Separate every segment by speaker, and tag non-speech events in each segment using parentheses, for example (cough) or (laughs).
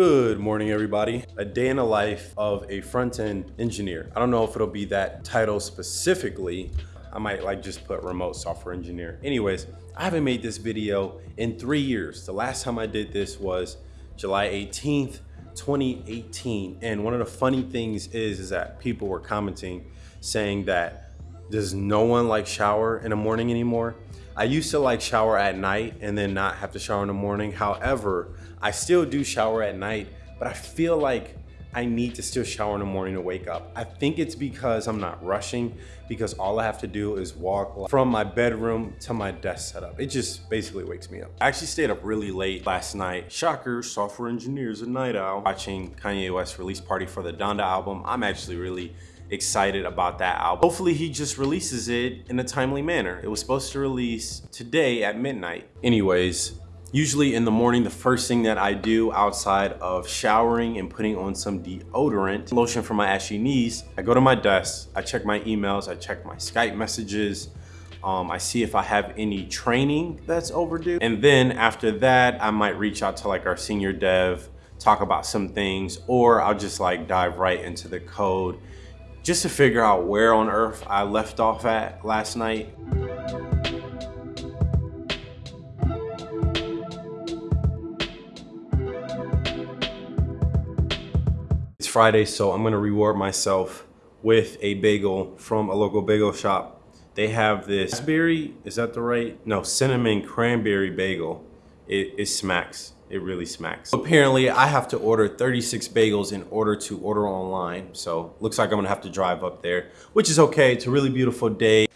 Speaker 1: morning, everybody. A day in the life of a front-end engineer. I don't know if it'll be that title specifically. I might like just put remote software engineer. Anyways, I haven't made this video in three years. The last time I did this was July 18th, 2018. And one of the funny things is, is that people were commenting saying that does no one like shower in the morning anymore? I used to like shower at night and then not have to shower in the morning. However, I still do shower at night, but I feel like I need to still shower in the morning to wake up. I think it's because I'm not rushing because all I have to do is walk from my bedroom to my desk setup. It just basically wakes me up. I actually stayed up really late last night. Shocker, software engineers a night owl. Watching Kanye West release party for the Donda album. I'm actually really excited about that album. Hopefully he just releases it in a timely manner. It was supposed to release today at midnight. Anyways, usually in the morning, the first thing that I do outside of showering and putting on some deodorant, lotion for my ashy knees, I go to my desk, I check my emails, I check my Skype messages, um, I see if I have any training that's overdue. And then after that, I might reach out to like our senior dev, talk about some things, or I'll just like dive right into the code just to figure out where on earth I left off at last night. It's Friday, so I'm gonna reward myself with a bagel from a local bagel shop. They have this berry, is that the right? No, cinnamon cranberry bagel. It, it smacks it really smacks. Apparently, I have to order 36 bagels in order to order online. So looks like I'm gonna have to drive up there, which is okay. It's a really beautiful day.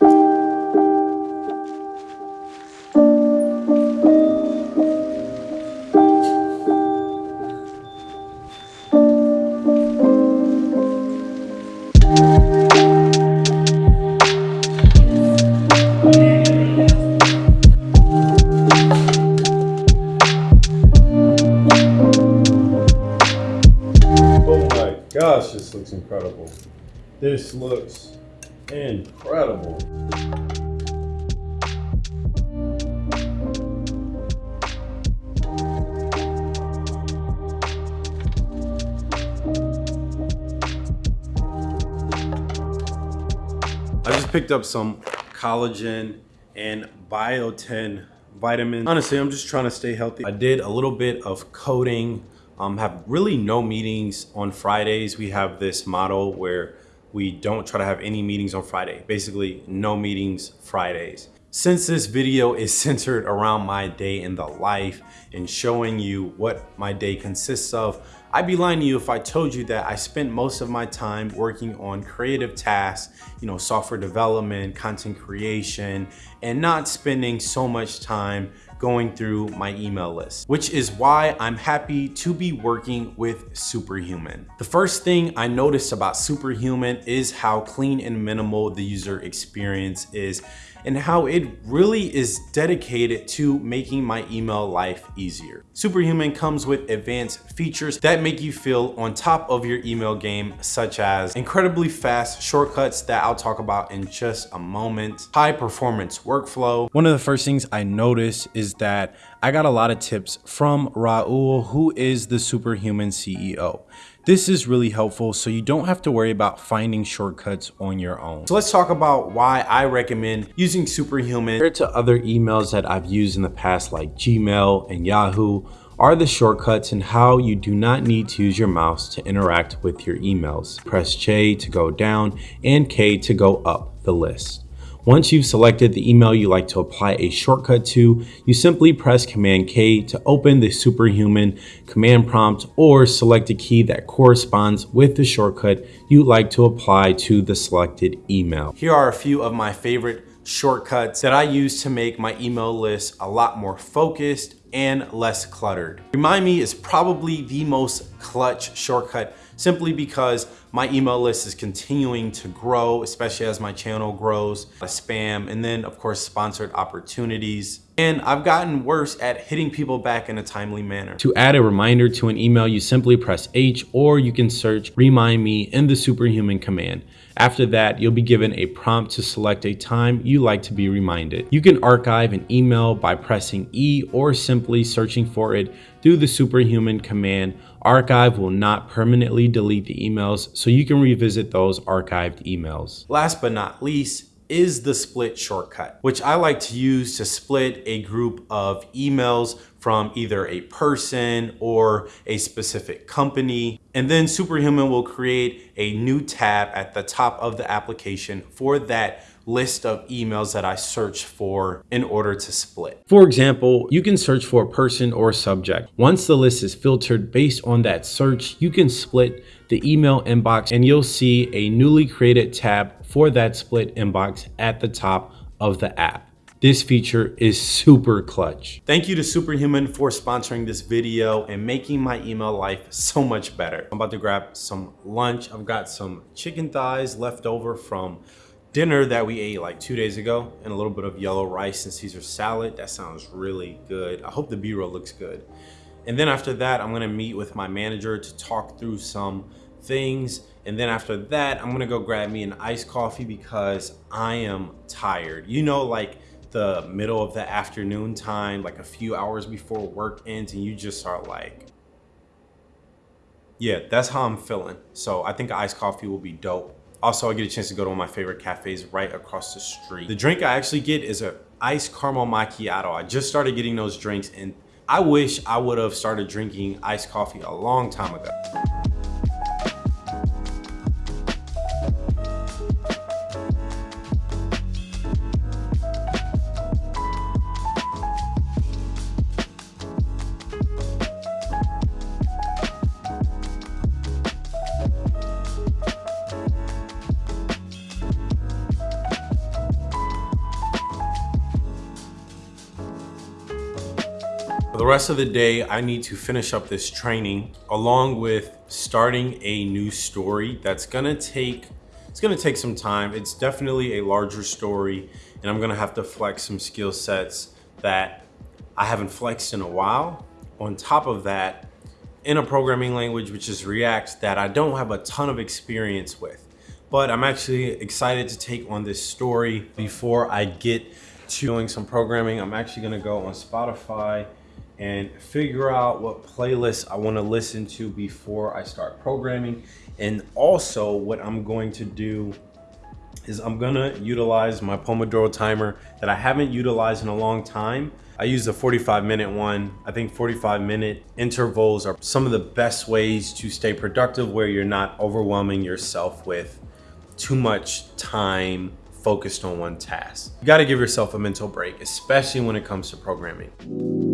Speaker 1: This looks incredible. I just picked up some collagen and biotin vitamins. Honestly, I'm just trying to stay healthy. I did a little bit of coding um, have really no meetings on Fridays. We have this model where we don't try to have any meetings on Friday. Basically, no meetings Fridays. Since this video is (laughs) centered around my day in the life and showing you what my day consists of, I'd be lying to you if I told you that I spent most of my time working on creative tasks, you know, software development, content creation, and not spending so much time going through my email list, which is why I'm happy to be working with Superhuman. The first thing I noticed about Superhuman is how clean and minimal the user experience is and how it really is dedicated to making my email life easier. Superhuman comes with advanced features that make you feel on top of your email game, such as incredibly fast shortcuts that I'll talk about in just a moment, high performance workflow. One of the first things I noticed is that I got a lot of tips from Rahul, who is the Superhuman CEO. This is really helpful so you don't have to worry about finding shortcuts on your own. So let's talk about why I recommend using Superhuman compared to other emails that I've used in the past like Gmail and Yahoo are the shortcuts and how you do not need to use your mouse to interact with your emails. Press J to go down and K to go up the list. Once you've selected the email you like to apply a shortcut to, you simply press Command K to open the Superhuman command prompt or select a key that corresponds with the shortcut you'd like to apply to the selected email. Here are a few of my favorite shortcuts that I use to make my email list a lot more focused and less cluttered. Remind Me is probably the most clutch shortcut simply because my email list is continuing to grow, especially as my channel grows, spam, and then of course, sponsored opportunities. And I've gotten worse at hitting people back in a timely manner. To add a reminder to an email, you simply press H or you can search remind me in the superhuman command. After that, you'll be given a prompt to select a time you like to be reminded. You can archive an email by pressing E or simply searching for it through the superhuman command. Archive will not permanently delete the emails, so you can revisit those archived emails. Last but not least, is the split shortcut, which I like to use to split a group of emails from either a person or a specific company. And then Superhuman will create a new tab at the top of the application for that list of emails that I search for in order to split. For example, you can search for a person or subject. Once the list is filtered based on that search, you can split the email inbox and you'll see a newly created tab for that split inbox at the top of the app. This feature is super clutch. Thank you to Superhuman for sponsoring this video and making my email life so much better. I'm about to grab some lunch. I've got some chicken thighs left over from dinner that we ate like two days ago and a little bit of yellow rice and Caesar salad. That sounds really good. I hope the B-roll looks good. And then after that, I'm gonna meet with my manager to talk through some things. And then after that, I'm gonna go grab me an iced coffee because I am tired. You know, like the middle of the afternoon time, like a few hours before work ends and you just are like, yeah, that's how I'm feeling. So I think iced coffee will be dope. Also, I get a chance to go to one of my favorite cafes right across the street. The drink I actually get is a iced caramel macchiato. I just started getting those drinks and I wish I would have started drinking iced coffee a long time ago. The rest of the day, I need to finish up this training along with starting a new story that's gonna take it's gonna take some time. It's definitely a larger story and I'm gonna have to flex some skill sets that I haven't flexed in a while. On top of that, in a programming language, which is React, that I don't have a ton of experience with. But I'm actually excited to take on this story before I get to doing some programming. I'm actually gonna go on Spotify and figure out what playlists I want to listen to before I start programming. And also what I'm going to do is I'm gonna utilize my Pomodoro timer that I haven't utilized in a long time. I use the 45 minute one. I think 45 minute intervals are some of the best ways to stay productive where you're not overwhelming yourself with too much time focused on one task. You gotta give yourself a mental break, especially when it comes to programming.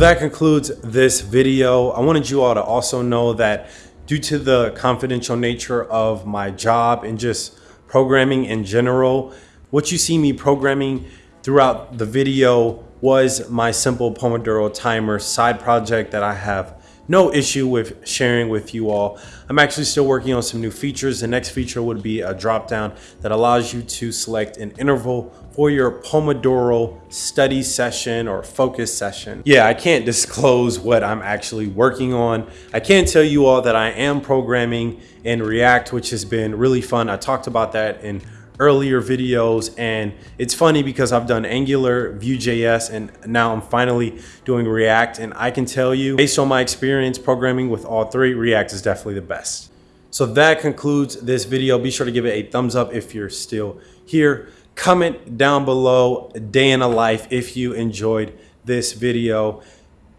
Speaker 1: That concludes this video. I wanted you all to also know that due to the confidential nature of my job and just programming in general, what you see me programming throughout the video was my simple Pomodoro timer side project that I have no issue with sharing with you all. I'm actually still working on some new features. The next feature would be a drop down that allows you to select an interval for your Pomodoro study session or focus session. Yeah, I can't disclose what I'm actually working on. I can tell you all that I am programming in React, which has been really fun. I talked about that in earlier videos and it's funny because I've done Angular, Vue.js, and now I'm finally doing React and I can tell you based on my experience programming with all three, React is definitely the best. So that concludes this video. Be sure to give it a thumbs up if you're still here. Comment down below day in a life if you enjoyed this video.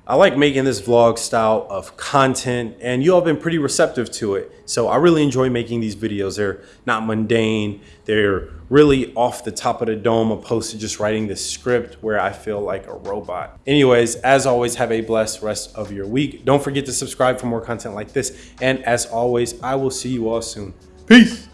Speaker 1: I like making this vlog style of content and you all have been pretty receptive to it. So I really enjoy making these videos. They're not mundane. They're really off the top of the dome opposed to just writing this script where I feel like a robot. Anyways, as always, have a blessed rest of your week. Don't forget to subscribe for more content like this. And as always, I will see you all soon. Peace.